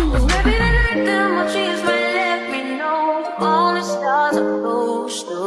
Maybe the night that my dreams might let me know. All the stars are close to